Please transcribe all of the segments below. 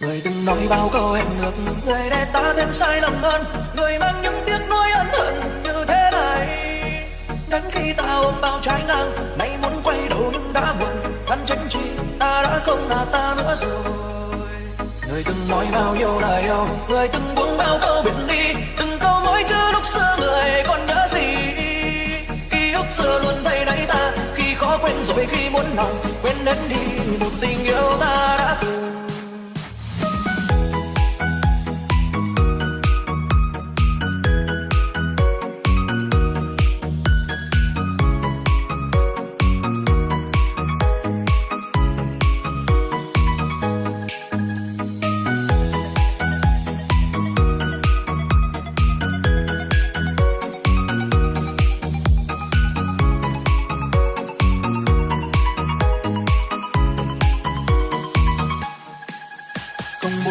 Người từng nói bao câu hẹn ước Người để ta thêm sai lầm hơn. Người mang những tiếc nuối ân hận như thế này. Đến khi ta ôm bao trái ngang, Nay muốn quay đầu nhưng đã muộn. Thân tránh chi, ta đã không là ta nữa rồi. Người từng nói bao nhiêu lời yêu, Người từng buông bao câu biển đi. Từng câu mỗi chữ lúc xưa người còn nhớ gì. Ký ức xưa luôn thay đáy ta, Khi khó quên rồi khi muốn lòng Quên đến đi, một tình yêu ta đã từng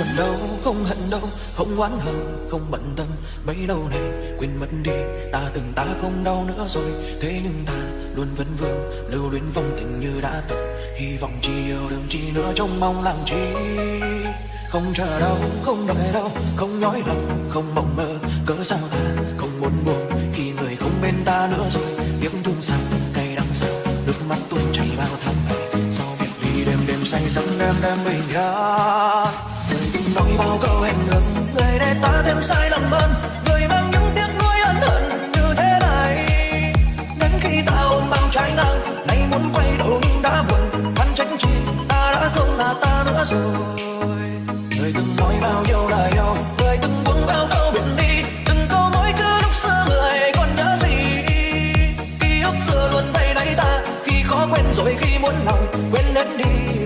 không buồn đâu, không hận đâu, không oán hờn không bận tâm. Bấy đâu này quên mất đi, ta từng ta không đau nữa rồi. Thế nhưng ta luôn vẫn vương, lưu luyến vong tình như đã từng. Hy vọng chỉ yêu đừng chi nữa trong mong làm chi. Không chờ đâu, không đợi đâu, không nhói lòng, không mộng mơ. Cớ sao ta không muốn buồn khi người không bên ta nữa rồi? Tiếng thương sao, cay đắng sao, nước mắt tuôn chảy bao tháng ngày. Sau việc ly đêm đêm say giấc đêm đêm bình an người nói bao câu hẹn ngừng người để ta thêm sai lầm hơn. Người mang những tiếc nuối ân hận như thế này. Đến khi ta ôm bao trái ngang, nay muốn quay đầu nhưng đã buồn. Hắn tránh chi, ta đã không là ta nữa rồi. Người từng nói bao nhiêu lời yêu người từng buông bao câu biển đi. Từng câu mỗi chữ lúc xưa người còn nhớ gì? Ký ức xưa luôn thay đáy ta, khi khó quên rồi khi muốn lòng, quên hết đi.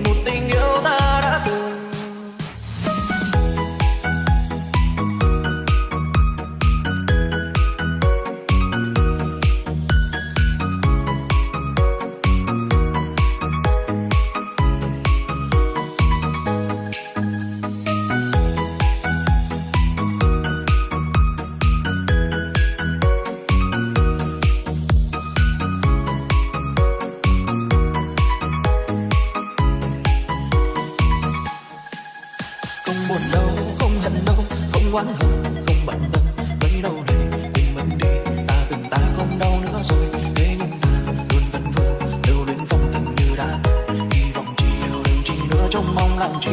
Buồn đâu không hận đâu không oán hận, không bận tâm. Bấy đâu này tình mình đi ta từng ta không đau nữa rồi. Thế nhưng ta luôn vẫn vương lưu luyến phong tình như đã. Hy vọng chỉ yêu đừng chỉ nữa trong mong làm chi.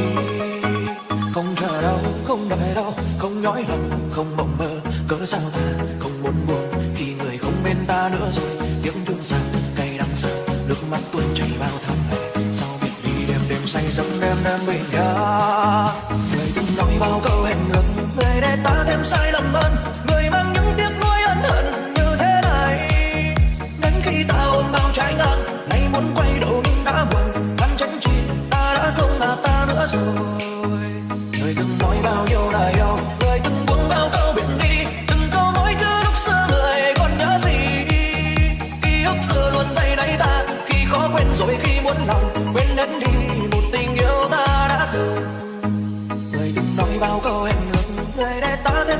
Không chờ đâu không đợi đâu không nhói lòng không mộng mơ. Cớ sao ta không muốn buồn khi người không bên ta nữa rồi? Tiếng thương sao cay đắng sao nước mắt tuôn chảy bao tháng ngày sau biệt ly đêm đêm say giấc đêm đêm bình nhau? Bao câu hẹn ước người để ta thêm sai lầm hơn.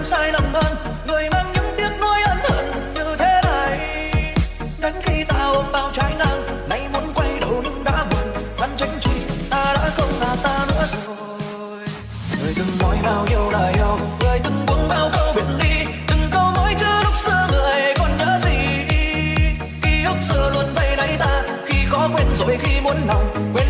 sai lầm hơn. Người mang những tiếc nuối ân hận như thế này. Đánh khi tao bao trái ngang, nay muốn quay đầu nhưng đã buồn thân tránh chi ta đã không là ta nữa rồi. Người từng nói bao nhiêu là yêu, người từng buông bao câu biệt ly. Từng câu nói chưa lúc xưa người còn nhớ gì. Ký ức xưa luôn vây lấy ta, khi có quên rồi khi muốn lòng quên